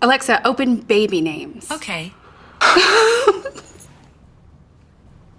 Alexa, open baby names. Okay.